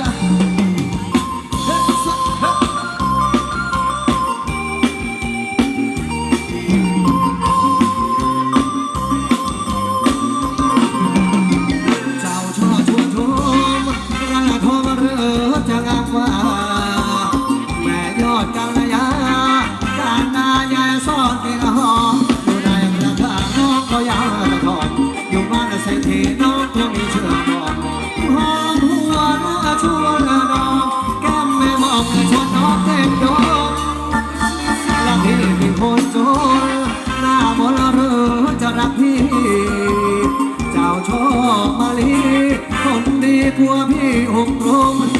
เจ้าช่อชวนชมกระทมเรือจะงามว่า คนดีกว่าพี่อกลมพี่เป็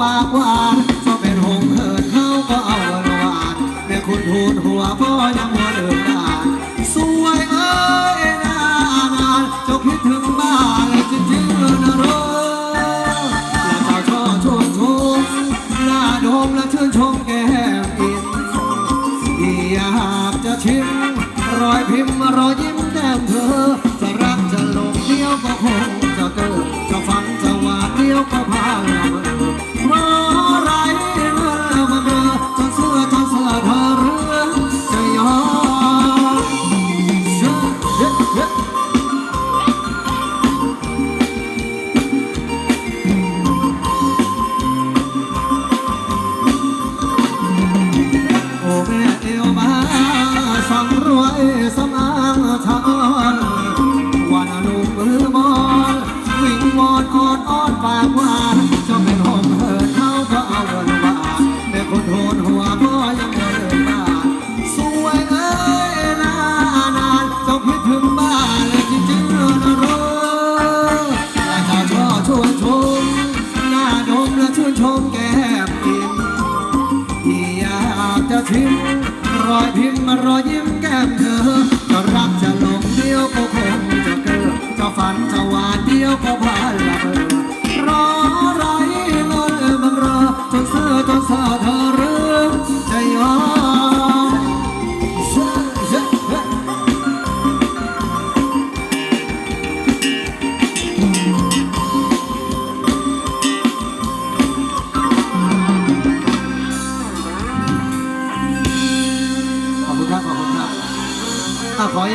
ปากหวานก็เป็นหงเหินเขาก็เอาหวานแม่คุณทูดหัวพ่อยังหัวเดิมดานสวยเอ้ย รอยพิมพ์รอยยิ้มแก้มเธอจะรักจะหลงเดียวก็คงจะเกิดจะฝันจะหวานเดียวก็พาละเบอ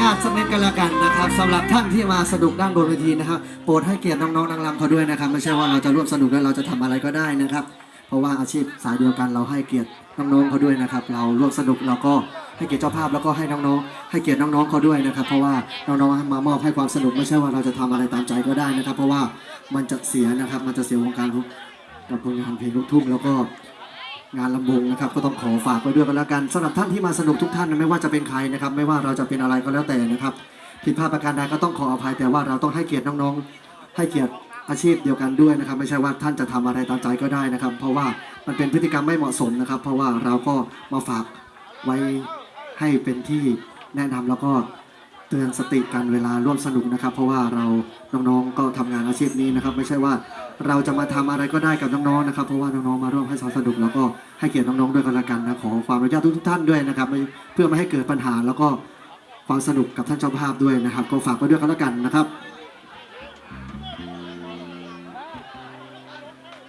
าตสักนิดกันละกันนะครับสำหรับท่านที่มาสนุกด้านบนเวทีนะครับโปรดให้เกียรติน้องๆนางรำเขาด้วยนะครับไม่ใช่ว่าเราจะร่วมสนุกแล้วเราจะทำอะไรก็ได้นะครับ เพราะว่าอาชีพสายเดียวกันเราให้เกียรติน้องๆเขาด้วยนะครับ เราร่วมสนุกเราก็ให้เกียรติเจ้าภาพแล้วก็ให้น้องๆ ให้เกียรติน้องๆเขาด้วยนะครับ เพราะว่าน้องๆมามอบให้ความสนุกไม่ใช่ว่าเราจะทำอะไรตามใจก็ได้นะครับ เพราะว่ามันจะเสียนะครับมันจะเสียวงการกับผลงานเพลงลูกทุ่งแล้วก็ งานลำวงนะครับก็ต้องขอฝากไว้ด้วยกันแล้วกันสำหรับท่านที่มาสนุกทุกท่านนะไม่ว่าจะเป็นใครนะครับ ไม่ว่าเราจะเป็นอะไรก็แล้วแต่นะครับผิดพลาดประการใดก็ต้องขออภัยแต่ว่าเราต้องให้เกียรติน้องๆ ให้เกียรติอาชีพเดียวกันด้วยนะครับ ไม่ใช่ว่าท่านจะทำอะไรตามใจก็ได้นะครับ เพราะว่ามันเป็นพฤติกรรมไม่เหมาะสมนะครับ เพราะว่าเราก็มาฝากไว้ให้เป็นที่แนะนำแล้วก็เตือนสติกันเวลาร่วมสนุกนะครับ เพราะว่าเราน้องๆก็ทำงานอาชีพนี้นะครับ ไม่ใช่ว่า เราจะมาทำอะไรก็ได้กับน้องๆนะครับ เพราะว่าน้องๆมาร่วมให้สนุกแล้วก็ให้เกียรติน้องๆด้วยกันละกันนะขอความอนุญาตทุกๆท่านด้วยนะครับเพื่อไม่ให้เกิดปัญหาแล้วก็ความสนุกกับท่านเจ้าภาพด้วยนะครับ ก็ฝากไปด้วยกันละกันนะครับ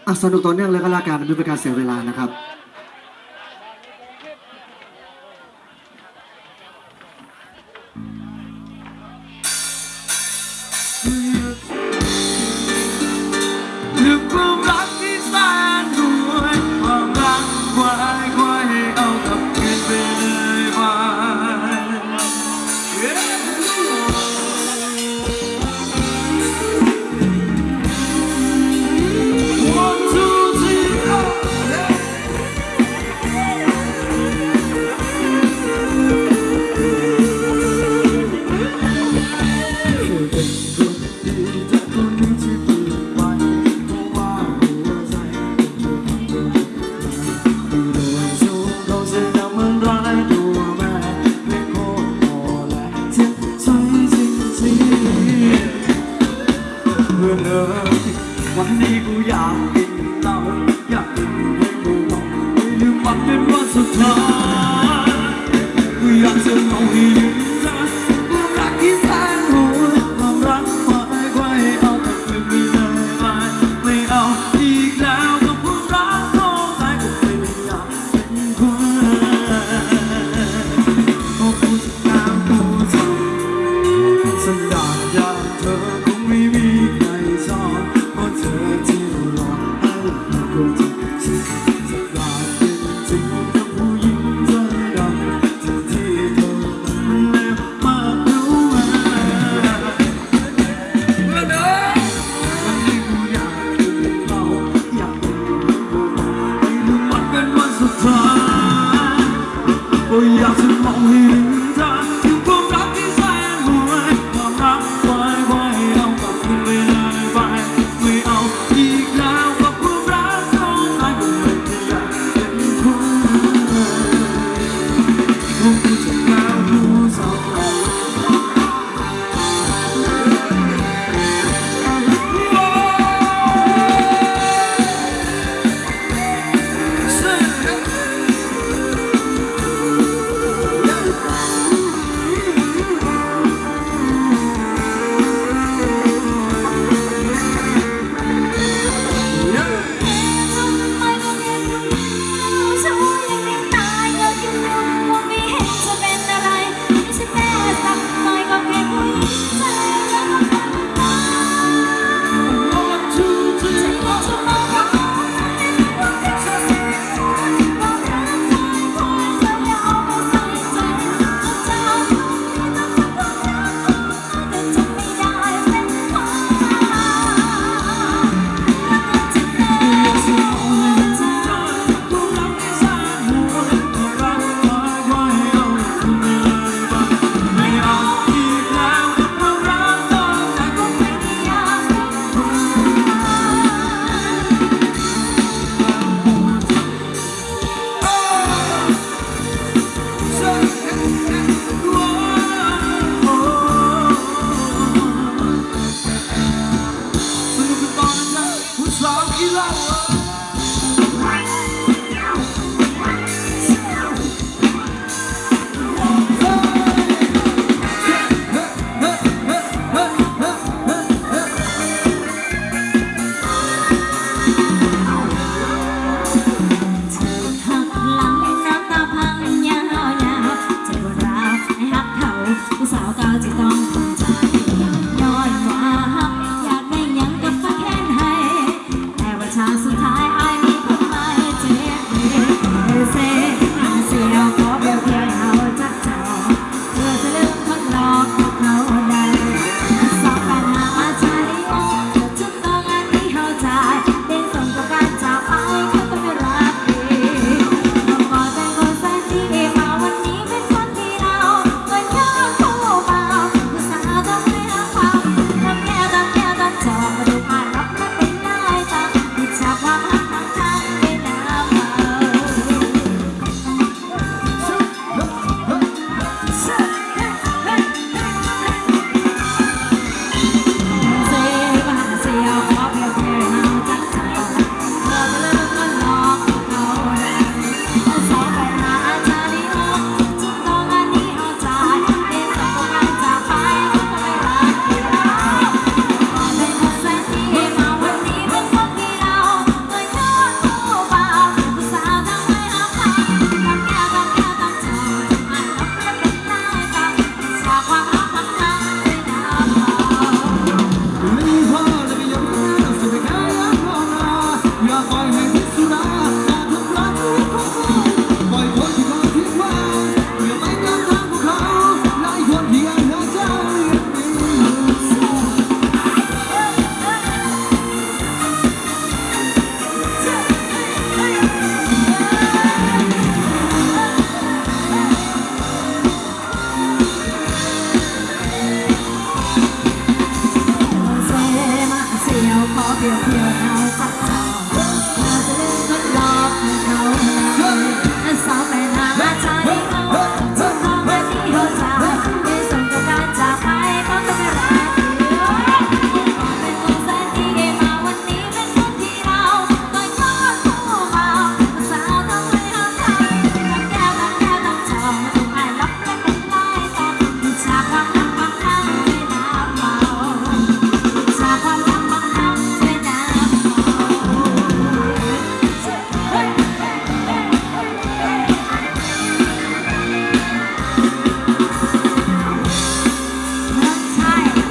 อะสนุกต่อเนื่องเลยก็แล้วกันไม่เป็นการเสียเวลานะครับ The far.